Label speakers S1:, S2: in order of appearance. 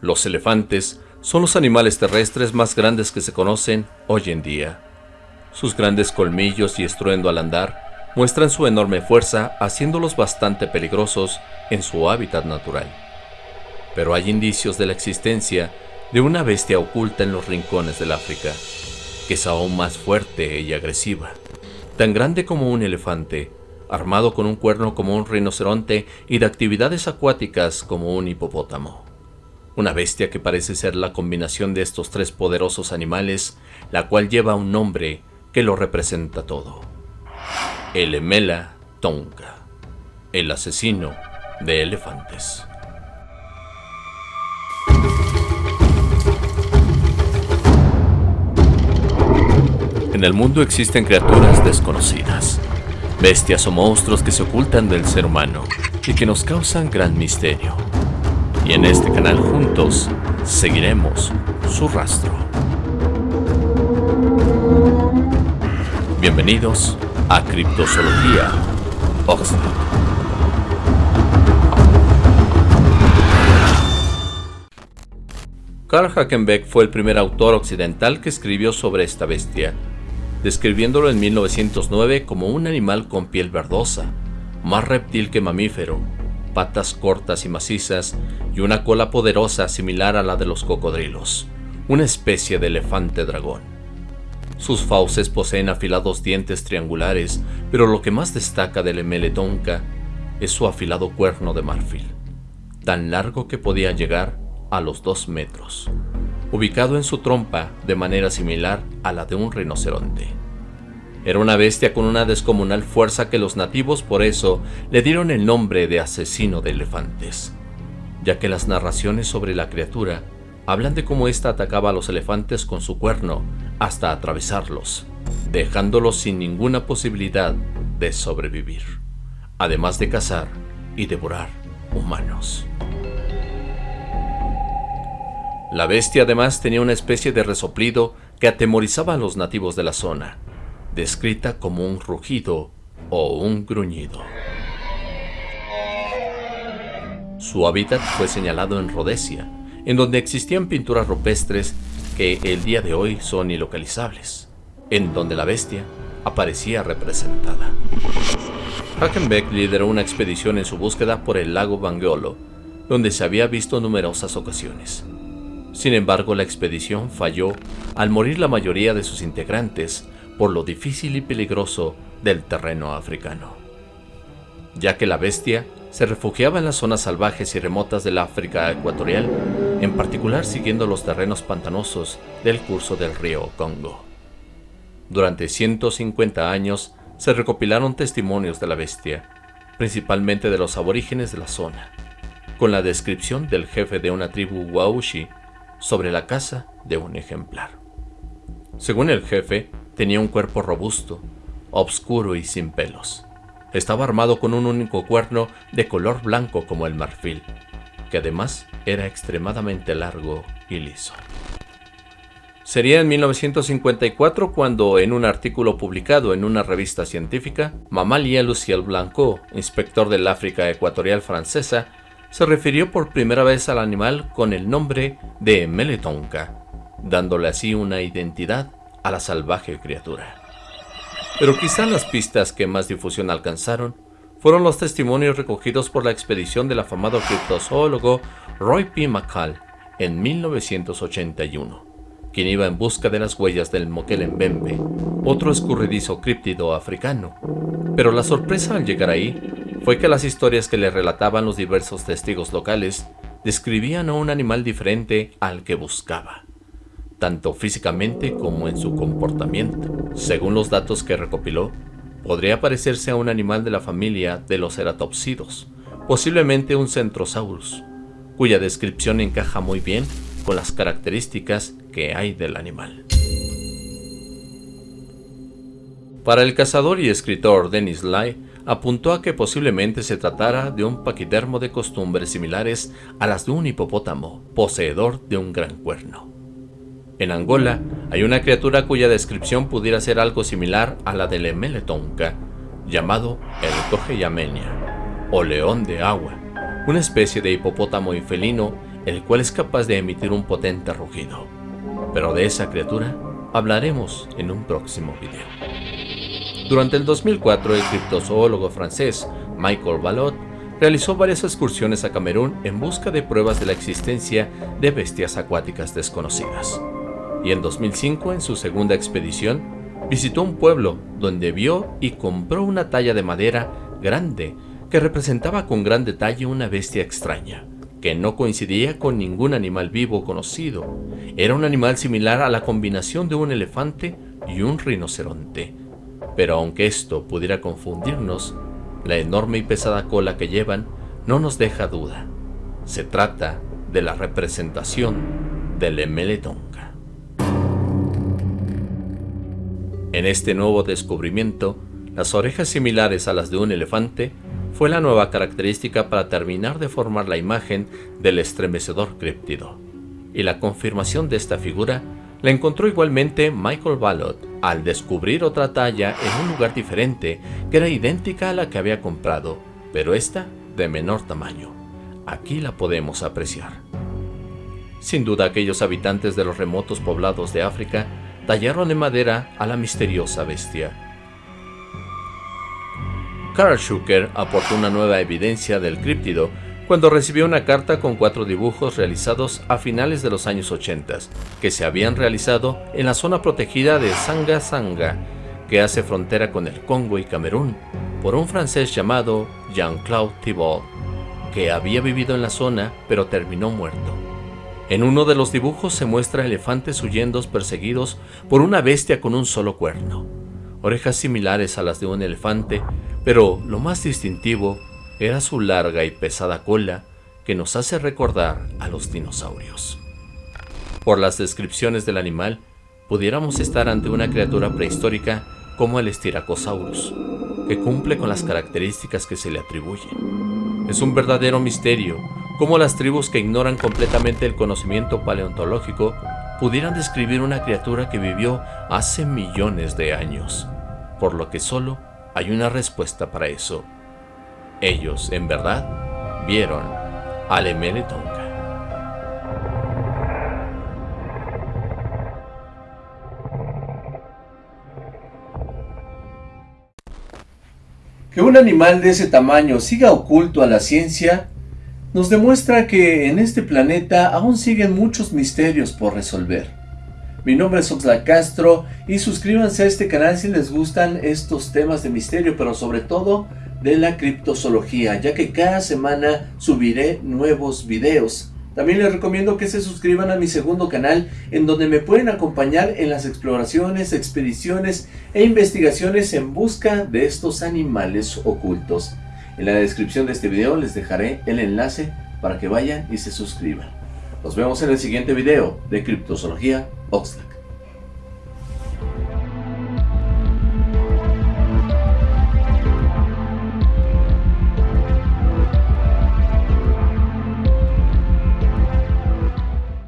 S1: Los elefantes son los animales terrestres más grandes que se conocen hoy en día. Sus grandes colmillos y estruendo al andar muestran su enorme fuerza haciéndolos bastante peligrosos en su hábitat natural. Pero hay indicios de la existencia de una bestia oculta en los rincones del África, que es aún más fuerte y agresiva, tan grande como un elefante, armado con un cuerno como un rinoceronte y de actividades acuáticas como un hipopótamo. Una bestia que parece ser la combinación de estos tres poderosos animales, la cual lleva un nombre que lo representa todo. El Emela Tonka, el asesino de elefantes. En el mundo existen criaturas desconocidas, bestias o monstruos que se ocultan del ser humano y que nos causan gran misterio. Y en este canal juntos seguiremos su rastro. Bienvenidos a Criptozoología Oxford. Carl Hackenbeck fue el primer autor occidental que escribió sobre esta bestia, describiéndolo en 1909 como un animal con piel verdosa, más reptil que mamífero, patas cortas y macizas y una cola poderosa similar a la de los cocodrilos, una especie de elefante dragón. Sus fauces poseen afilados dientes triangulares, pero lo que más destaca del emeletonca es su afilado cuerno de marfil, tan largo que podía llegar a los dos metros, ubicado en su trompa de manera similar a la de un rinoceronte. Era una bestia con una descomunal fuerza que los nativos por eso le dieron el nombre de asesino de elefantes, ya que las narraciones sobre la criatura hablan de cómo ésta atacaba a los elefantes con su cuerno hasta atravesarlos, dejándolos sin ninguna posibilidad de sobrevivir, además de cazar y devorar humanos. La bestia además tenía una especie de resoplido que atemorizaba a los nativos de la zona, descrita como un rugido o un gruñido. Su hábitat fue señalado en Rhodesia, en donde existían pinturas rupestres que el día de hoy son ilocalizables, en donde la bestia aparecía representada. Hackenbeck lideró una expedición en su búsqueda por el lago Bangiolo, donde se había visto numerosas ocasiones. Sin embargo, la expedición falló al morir la mayoría de sus integrantes por lo difícil y peligroso del terreno africano, ya que la bestia se refugiaba en las zonas salvajes y remotas del África ecuatorial, en particular siguiendo los terrenos pantanosos del curso del río Congo. Durante 150 años se recopilaron testimonios de la bestia, principalmente de los aborígenes de la zona, con la descripción del jefe de una tribu Waushi sobre la casa de un ejemplar. Según el jefe, tenía un cuerpo robusto, obscuro y sin pelos. Estaba armado con un único cuerno de color blanco como el marfil, que además era extremadamente largo y liso. Sería en 1954 cuando, en un artículo publicado en una revista científica, Mamalia Luciel Blanco, inspector del África Ecuatorial francesa, se refirió por primera vez al animal con el nombre de Meletonka, dándole así una identidad a la salvaje criatura. Pero quizá las pistas que más difusión alcanzaron fueron los testimonios recogidos por la expedición del afamado criptozoólogo Roy P. McCall en 1981, quien iba en busca de las huellas del Mokelembembe, otro escurridizo críptido africano. Pero la sorpresa al llegar ahí fue que las historias que le relataban los diversos testigos locales describían a un animal diferente al que buscaba tanto físicamente como en su comportamiento. Según los datos que recopiló, podría parecerse a un animal de la familia de los ceratopsidos, posiblemente un Centrosaurus, cuya descripción encaja muy bien con las características que hay del animal. Para el cazador y escritor Dennis Lai, apuntó a que posiblemente se tratara de un paquidermo de costumbres similares a las de un hipopótamo, poseedor de un gran cuerno. En Angola hay una criatura cuya descripción pudiera ser algo similar a la del Emeletonka, llamado el Yamenia, o león de agua, una especie de hipopótamo y felino el cual es capaz de emitir un potente rugido. Pero de esa criatura hablaremos en un próximo video. Durante el 2004, el criptozoólogo francés Michael Ballot realizó varias excursiones a Camerún en busca de pruebas de la existencia de bestias acuáticas desconocidas. Y en 2005, en su segunda expedición, visitó un pueblo donde vio y compró una talla de madera grande que representaba con gran detalle una bestia extraña, que no coincidía con ningún animal vivo conocido. Era un animal similar a la combinación de un elefante y un rinoceronte. Pero aunque esto pudiera confundirnos, la enorme y pesada cola que llevan no nos deja duda. Se trata de la representación del Emeletonga. En este nuevo descubrimiento, las orejas similares a las de un elefante fue la nueva característica para terminar de formar la imagen del estremecedor críptido. Y la confirmación de esta figura la encontró igualmente Michael Ballot al descubrir otra talla en un lugar diferente que era idéntica a la que había comprado, pero esta de menor tamaño. Aquí la podemos apreciar. Sin duda aquellos habitantes de los remotos poblados de África tallaron en madera a la misteriosa bestia. Karl Schucker aportó una nueva evidencia del críptido cuando recibió una carta con cuatro dibujos realizados a finales de los años 80, que se habían realizado en la zona protegida de Sanga Sanga, que hace frontera con el Congo y Camerún, por un francés llamado Jean-Claude Thibault, que había vivido en la zona pero terminó muerto. En uno de los dibujos se muestra elefantes huyendo perseguidos por una bestia con un solo cuerno, orejas similares a las de un elefante, pero lo más distintivo era su larga y pesada cola que nos hace recordar a los dinosaurios. Por las descripciones del animal, pudiéramos estar ante una criatura prehistórica como el Styracosaurus, que cumple con las características que se le atribuyen. Es un verdadero misterio cómo las tribus que ignoran completamente el conocimiento paleontológico pudieran describir una criatura que vivió hace millones de años, por lo que solo hay una respuesta para eso, ellos, en verdad, vieron al Emeletonga.
S2: Que un animal de ese tamaño siga oculto a la ciencia nos demuestra que en este planeta aún siguen muchos misterios por resolver. Mi nombre es Oxlack Castro y suscríbanse a este canal si les gustan estos temas de misterio, pero sobre todo de la criptozoología, ya que cada semana subiré nuevos videos. También les recomiendo que se suscriban a mi segundo canal, en donde me pueden acompañar en las exploraciones, expediciones e investigaciones en busca de estos animales ocultos. En la descripción de este video les dejaré el enlace para que vayan y se suscriban. Nos vemos en el siguiente video de Criptozoología Oxlack.